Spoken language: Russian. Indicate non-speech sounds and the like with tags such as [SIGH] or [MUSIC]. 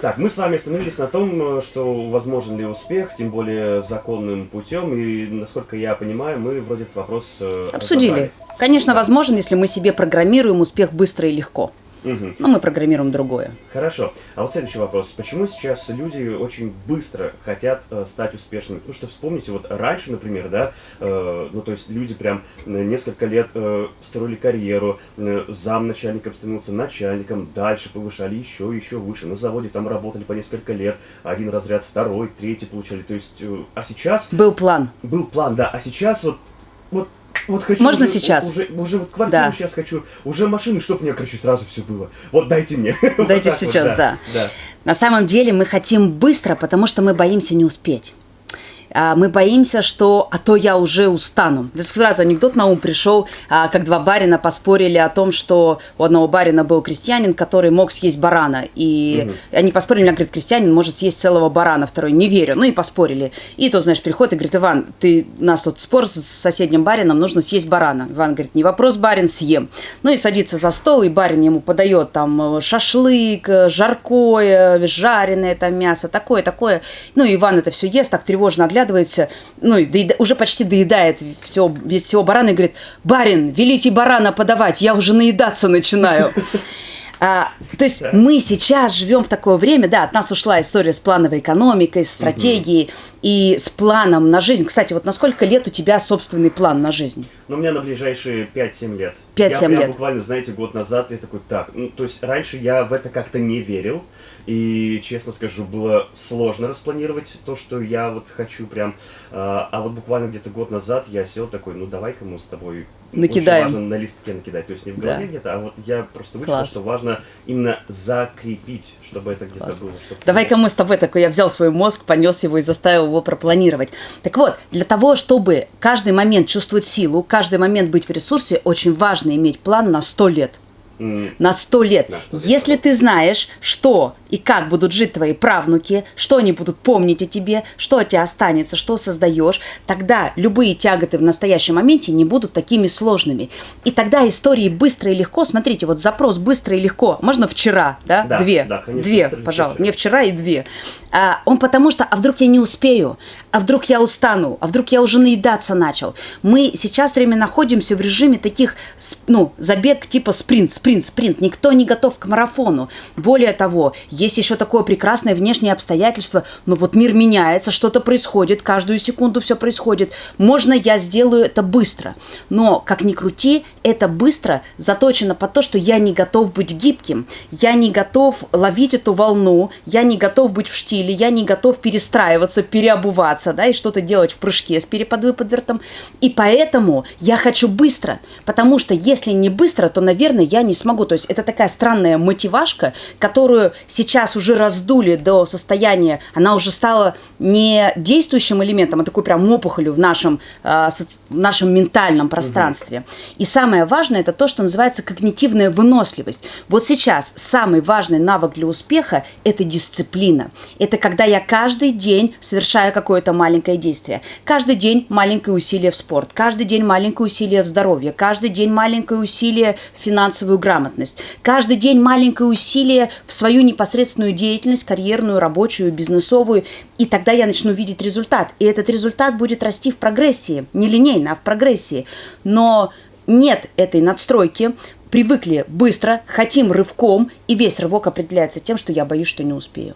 Так, мы с вами остановились на том, что возможен ли успех, тем более законным путем, и, насколько я понимаю, мы вроде этот вопрос э, Обсудили. разобрали. Конечно, возможен, если мы себе программируем успех быстро и легко. Мгм. Но мы программируем другое. Хорошо. А вот следующий вопрос. Почему сейчас люди очень быстро хотят э, стать успешными? Потому что вспомните, вот раньше, например, да, э, ну то есть люди прям э, несколько лет э, строили карьеру, э, замначальником становился начальником, дальше повышали еще, еще выше. На заводе там работали по несколько лет, один разряд, второй, третий получали. То есть, э, а сейчас Был план. был план, да, а сейчас вот, вот, вот хочу Можно уже, сейчас? Уже, уже вот квартиру Да. сейчас хочу, уже машину, чтобы мне, короче, сразу все было. Вот дайте мне. [LAUGHS] Вот Дайте вот, сейчас, да. да. На самом деле мы хотим быстро, потому что мы боимся не успеть. А, Мы боимся, что а то я уже устану. Здесь сразу анекдот на ум пришел, а, как два барина поспорили о том, что у одного барина был крестьянин, который мог съесть барана. И они поспорили, он говорит, крестьянин может съесть целого барана, второй не верю. Ну и поспорили. И тот, знаешь, приходит и говорит, Иван, ты, у нас тут спор с соседним барином, нужно съесть барана. Иван говорит, не вопрос, барин, съем. Ну и садится за стол, и барин ему подает там э, шашлык, э, жаркое, жареное там мясо, такое, такое. Ну и Иван это все ест, так тревожно оглядывается, ну и доеда- уже почти доедает все, весь всего барана и говорит, барин, велите барана подавать, я уже наедаться начинаю. [LAUGHS] А, то есть мы сейчас живем в такое время, да, от нас ушла история с плановой экономикой, с стратегией и с планом на жизнь. Кстати, вот на сколько лет у тебя собственный план на жизнь? Ну, у меня на ближайшие 5-7 лет. 5-7 я, Я лет. буквально, знаете, год назад я такой, так, ну, то есть раньше я в это как-то не верил, и, честно скажу, было сложно распланировать то, что я вот хочу прям, а, а вот буквально где-то год назад я сел такой, ну, давай-ка мы с тобой Накидаем. Очень важно на листке накидать, то есть не в Да. голове где-то, а вот я просто Класс. что важно именно закрепить, чтобы это где-то было. чтобы- Давай-ка мы с тобой такой, я взял свой мозг, понес его и заставил его пропланировать. Так вот, для того, чтобы каждый момент чувствовать силу, каждый момент быть в ресурсе, очень важно иметь план на 100 лет. На 100 лет. На 100 лет. Если ты знаешь, что и как будут жить твои правнуки, что они будут помнить о тебе, что от тебя останется, что создаешь, тогда любые тяготы в настоящем моменте не будут такими сложными. И тогда истории быстро и легко, смотрите, вот запрос быстро и легко, можно вчера, да? Да, две, да, конечно, две, пожалуйста, вчера. мне вчера и две. А, он потому что, а вдруг я не успею, а вдруг я устану, а вдруг я уже наедаться начал. Мы сейчас время находимся в режиме таких, ну, забег типа спринт, спринт, спринт. Никто не готов к марафону. Более того, есть еще такое прекрасное внешнее обстоятельство, но вот мир меняется, что-то происходит, каждую секунду все происходит. Можно я сделаю это быстро, но, как ни крути, это быстро заточено под то, что я не готов быть гибким, я не готов ловить эту волну, я не готов быть в штиле, я не готов перестраиваться, переобуваться, да, и что-то делать в прыжке с переподвыподвертом. И поэтому я хочу быстро, потому что если не быстро, то, наверное, я не смогу. То есть это такая странная мотивашка, которую сейчас уже раздули до состояния, она уже стала не действующим элементом, а такой прям опухолью в нашем, а, соци- в нашем ментальном пространстве. И самое важное, это то, что называется когнитивная выносливость. Вот сейчас самый важный навык для успеха – это дисциплина. Это когда я каждый день совершаю какое-то маленькое действие. Каждый день маленькое усилие в спорт, каждый день маленькое усилие в здоровье, каждый день маленькое усилие в финансовую грамотность, каждый день маленькое усилие в свою непосредственную деятельность, карьерную, рабочую, бизнесовую. И тогда я начну видеть результат. И этот результат будет расти в прогрессии. Не линейно, а в прогрессии. Но нет этой надстройки, привыкли быстро, хотим рывком, и весь рывок определяется тем, что я боюсь, что не успею.